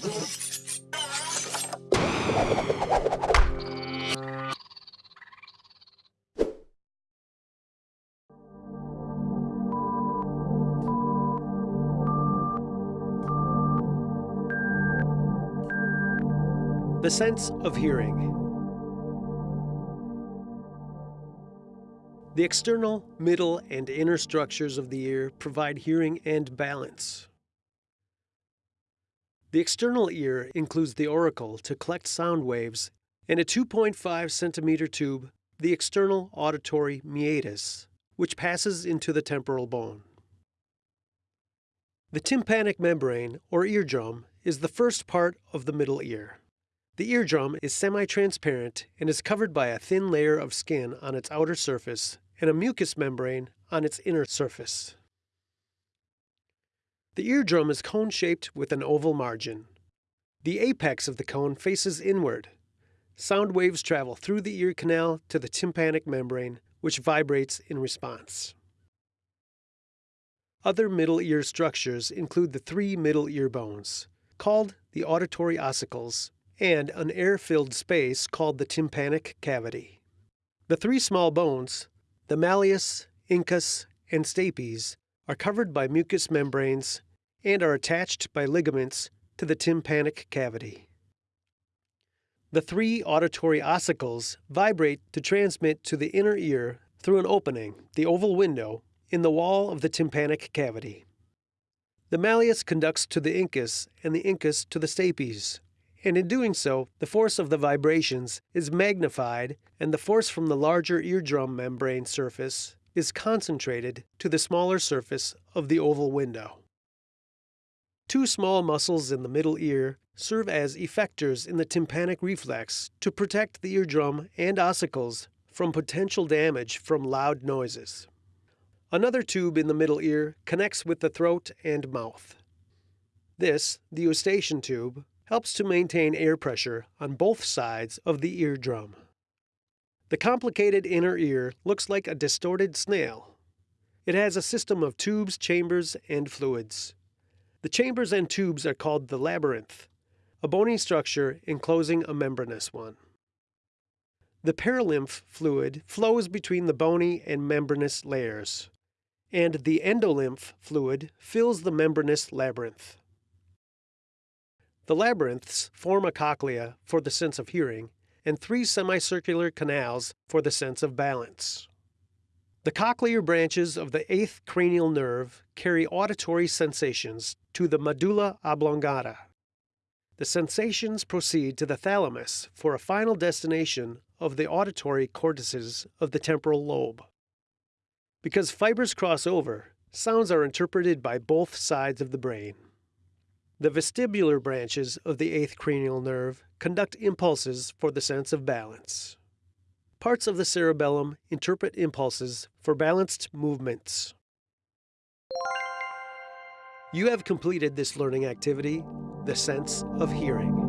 The sense of hearing. The external, middle, and inner structures of the ear provide hearing and balance. The external ear includes the auricle to collect sound waves and a 2.5 centimeter tube, the external auditory meatus, which passes into the temporal bone. The tympanic membrane, or eardrum, is the first part of the middle ear. The eardrum is semi-transparent and is covered by a thin layer of skin on its outer surface and a mucous membrane on its inner surface. The eardrum is cone-shaped with an oval margin. The apex of the cone faces inward. Sound waves travel through the ear canal to the tympanic membrane, which vibrates in response. Other middle ear structures include the three middle ear bones, called the auditory ossicles, and an air-filled space called the tympanic cavity. The three small bones, the malleus, incus, and stapes, are covered by mucous membranes and are attached by ligaments to the tympanic cavity. The three auditory ossicles vibrate to transmit to the inner ear through an opening, the oval window, in the wall of the tympanic cavity. The malleus conducts to the incus and the incus to the stapes, and in doing so, the force of the vibrations is magnified and the force from the larger eardrum membrane surface is concentrated to the smaller surface of the oval window. Two small muscles in the middle ear serve as effectors in the tympanic reflex to protect the eardrum and ossicles from potential damage from loud noises. Another tube in the middle ear connects with the throat and mouth. This, the eustachian tube, helps to maintain air pressure on both sides of the eardrum. The complicated inner ear looks like a distorted snail. It has a system of tubes, chambers, and fluids. The chambers and tubes are called the labyrinth, a bony structure enclosing a membranous one. The perilymph fluid flows between the bony and membranous layers, and the endolymph fluid fills the membranous labyrinth. The labyrinths form a cochlea for the sense of hearing and three semicircular canals for the sense of balance. The cochlear branches of the eighth cranial nerve carry auditory sensations to the medulla oblongata. The sensations proceed to the thalamus for a final destination of the auditory cortices of the temporal lobe. Because fibers cross over, sounds are interpreted by both sides of the brain. The vestibular branches of the eighth cranial nerve conduct impulses for the sense of balance. Parts of the cerebellum interpret impulses for balanced movements. You have completed this learning activity, the sense of hearing.